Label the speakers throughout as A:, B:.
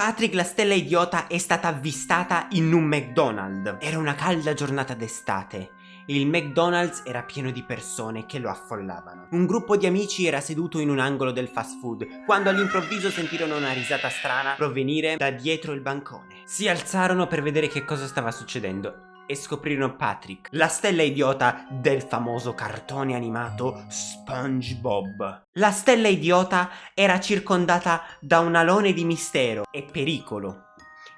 A: Patrick la stella idiota è stata avvistata in un McDonald's. Era una calda giornata d'estate. Il McDonald's era pieno di persone che lo affollavano. Un gruppo di amici era seduto in un angolo del fast food, quando all'improvviso sentirono una risata strana provenire da dietro il bancone. Si alzarono per vedere che cosa stava succedendo e scoprirono Patrick, la stella idiota del famoso cartone animato SpongeBob. La stella idiota era circondata da un alone di mistero e pericolo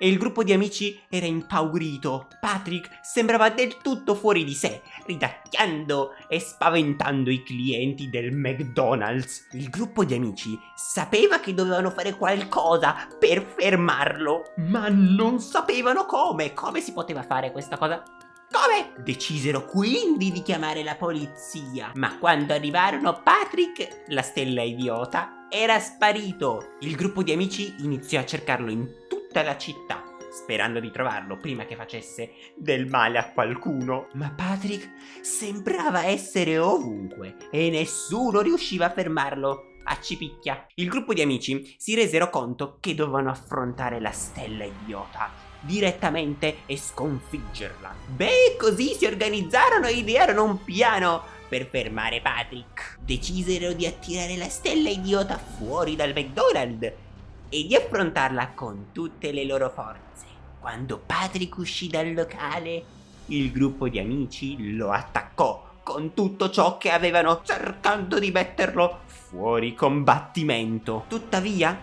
A: e il gruppo di amici era impaurito. Patrick sembrava del tutto fuori di sé, ridacchiando e spaventando i clienti del McDonald's. Il gruppo di amici sapeva che dovevano fare qualcosa per fermarlo, ma non sapevano come. Come si poteva fare questa cosa? Come? Decisero quindi di chiamare la polizia. Ma quando arrivarono Patrick, la stella idiota, era sparito. Il gruppo di amici iniziò a cercarlo in tutta la città, sperando di trovarlo prima che facesse del male a qualcuno. Ma Patrick sembrava essere ovunque e nessuno riusciva a fermarlo. A cipicchia. Il gruppo di amici si resero conto che dovevano affrontare la stella idiota direttamente e sconfiggerla. Beh, così si organizzarono e idearono un piano per fermare Patrick. Decisero di attirare la stella idiota fuori dal McDonald's e di affrontarla con tutte le loro forze. Quando Patrick uscì dal locale, il gruppo di amici lo attaccò con tutto ciò che avevano cercando di metterlo fuori combattimento. Tuttavia,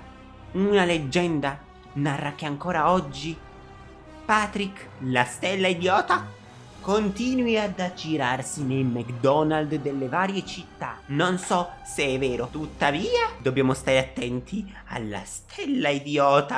A: una leggenda narra che ancora oggi Patrick, la stella idiota, continui ad aggirarsi nei McDonald's delle varie città. Non so se è vero, tuttavia dobbiamo stare attenti alla stella idiota.